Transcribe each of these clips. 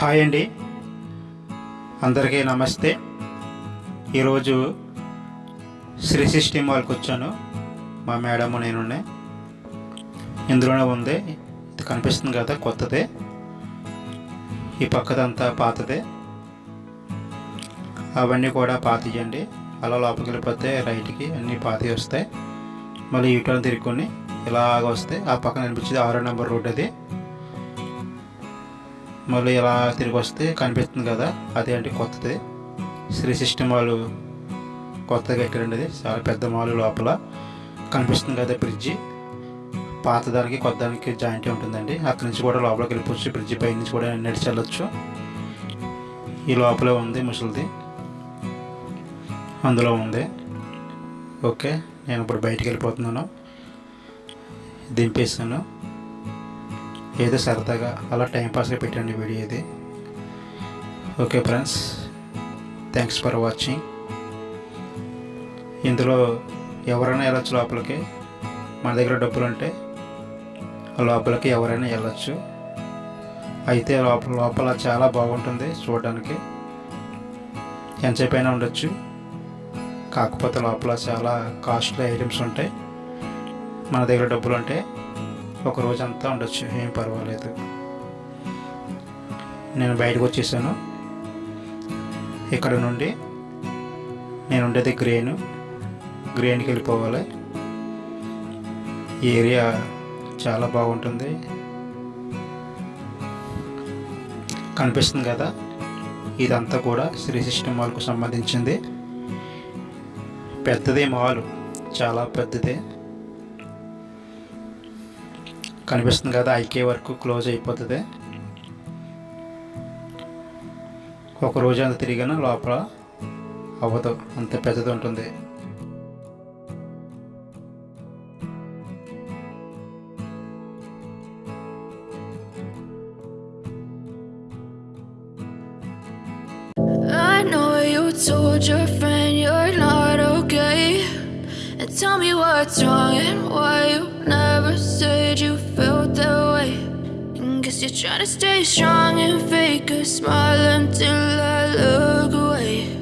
Hi అండి. అందరికీ నమస్తే. ఈరోజు శ్రీ సిస్టమ్ వాళ్ళకి వచ్చాను. మా మేడం నేను ఇందులోనే ఉంది. ఇది కనిపిస్తుంది కదా కొత్తదే. ఈ పక్కదంతా పాతదే. అవన్నీ కూడా పాతియండి. అలా లోపలికి వెళ్ళిపోతే రైట్కి అన్నీ పాతి వస్తాయి. మళ్ళీ యూటర్న్ తిరుక్కొని ఇలాగ వస్తే ఆ పక్కన అనిపించేది ఆరో నెంబర్ రోడ్ అది. మళ్ళీ ఇలా తిరిగి వస్తే కనిపిస్తుంది కదా అదే అంటే కొత్తది. శ్రీ సిస్టమ్ వాళ్ళు కొత్తగా కట్టారండి అది? చాలా పెద్ద మాల్ లోపల కనిపిస్తుంది కదా బ్రిడ్జి. పాత దానికి కొత్త దానికి జాయింట్ ఉంటుందండి. అక్కడి నుంచి కూడా లోపలికి వెళ్ళిపోవచ్చు బ్రిడ్జి పై నుంచి కూడా నడిచి వెళ్ళొచ్చు. ఈ లోపలే ఉంది ముసలిది. అందులో ఉంది. ఓకే నేను ఇప్పుడు బయటికి వెళ్ళిపోతున్నాను. దింపేస్తాను ఏదో సరదాగా అలా టైంపాస్గా పెట్టండి వీడియో ఇది. Okay friends thanks for watching ఇందులో ఎవరైనా వెళ్ళచ్చు లోపలికి మన దగ్గర డబ్బులు ఉంటే లోపలికి ఎవరైనా వెళ్ళొచ్చు. అయితే లోపల లోపల చాలా బాగుంటుంది చూడడానికి. ఎంతసేపు అయినా ఉండొచ్చు. కాకపోతే లోపల చాలా కాస్ట్లీ ఐటమ్స్ ఉంటాయి. మన దగ్గర డబ్బులు ఉంటాయి ఒక రోజు అంతా ఉండొచ్చు. ఏం పర్వాలేదు. నేను బయటకు వచ్చేసాను. ఇక్కడ నుండి నేను ఉండేది గ్రేను. గ్రేన్కి వెళ్ళిపోవాలి. ఏరియా చాలా బాగుంటుంది. కనిపిస్తుంది కదా? ఇదంతా కూడా శ్రీ సిస్టమ్ మాల్కు సంబంధించింది. పెద్దదే మాల్. చాలా పెద్దదే. కనిపిస్తుంది కదా ఐకే వరకు క్లోజ్ అయిపోతుంది. ఒక రోజు అంత తిరిగినా లోపల అవ్వదు అంత పెద్దది ఉంటుంది. Told your And tell me what's wrong and why you never said you felt that way. And guess you're trying to stay strong and fake a smile until I look away.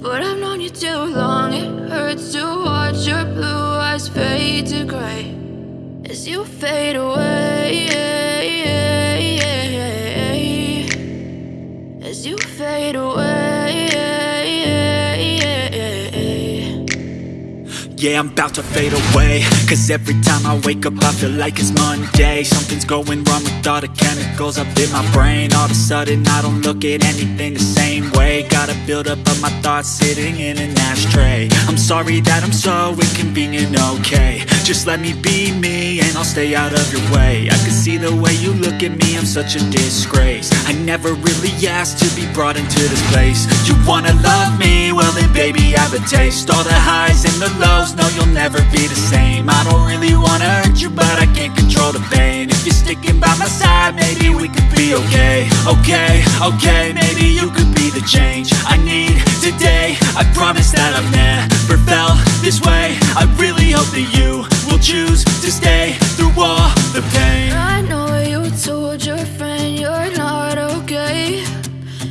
But I've known you too long, it hurts to watch your blue eyes fade to gray as you fade away. As you fade away. Yeah, I'm about to fade away. Cause every time I wake up I feel like it's Monday. Something's going wrong with all the chemicals up in my brain. All of a sudden I don't look at anything the same way. Gotta build up of my thoughts sitting in an ashtray. I'm sorry that I'm so inconvenient, okay. Just let me be me stay out of your way. I can see the way you look at me, I'm such a disgrace. I never really asked to be brought into this place. You wanna love me? Well then baby I have a taste. All the highs and the lows, no you'll never be the same. I don't really wanna hurt you but I can't control the pain. If you're sticking by my side maybe we could be okay. Okay, okay, maybe you could be the change I need today. I promise that I've never felt this way. I really hope that you will choose to stay all the pain I know you told your friend you're not okay.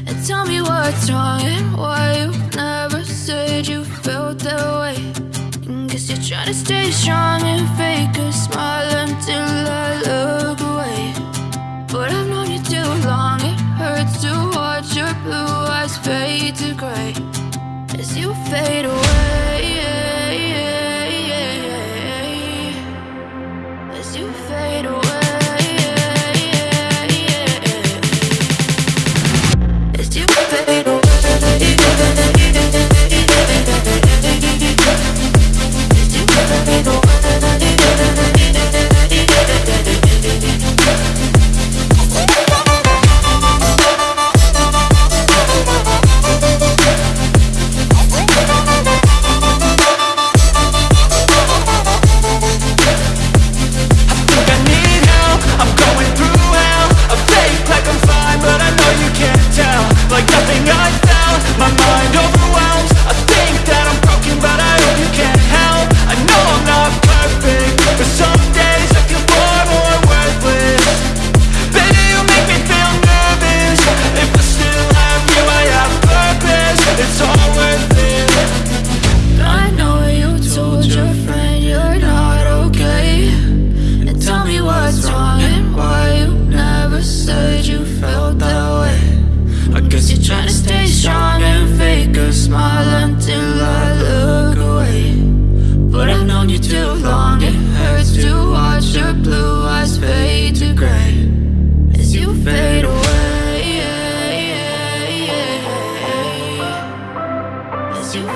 And tell me what's wrong and why you never said you felt that way. And guess you're trying to stay strong and fake a smile until I look away. But I've known you too long, it hurts to watch your blue eyes fade to gray as you fade away. nothing I found, my mind over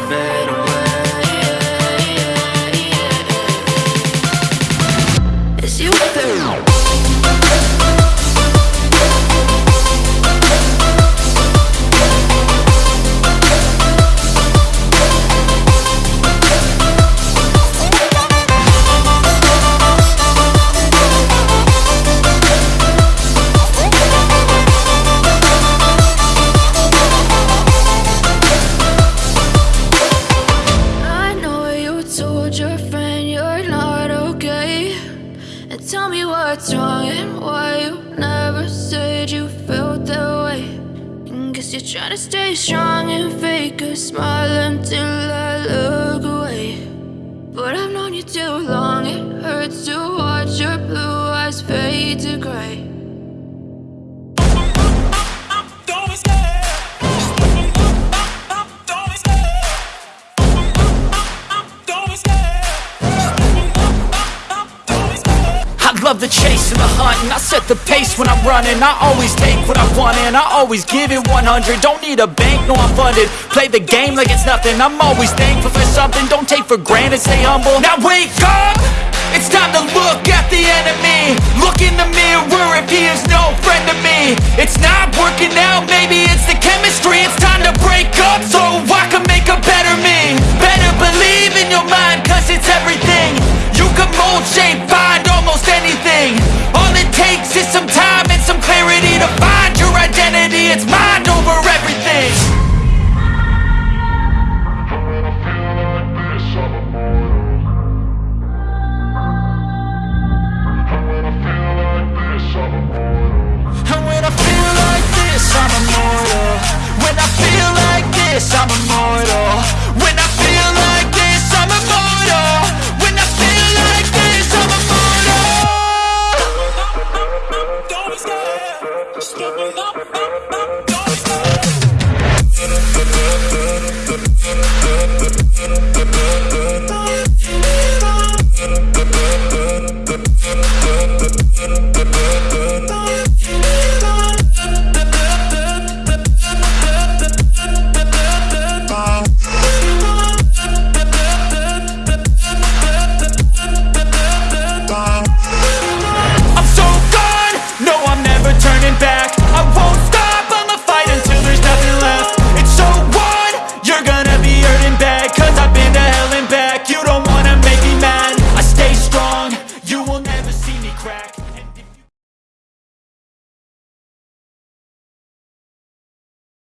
better. told your friend you're not okay. And tell me what's wrong and why you never said you felt that way. And guess you're trying to stay strong and fake a smile until I look away. But I've known you too long, it hurts to watch your blue eyes fade to gray. Love the chase and the hunt and I set the pace when I'm running. I always take what I want and I always give it 100 Don't need a bank, no I'm funded. Play the game like it's nothing. I'm always thankful for something. Don't take for granted, stay humble. Now wake up! It's time to look at the enemy. Look in the mirror if he is no friend to me. It's not working out, maybe it's the chemistry. It's time to break it's mine. Step up, up, up.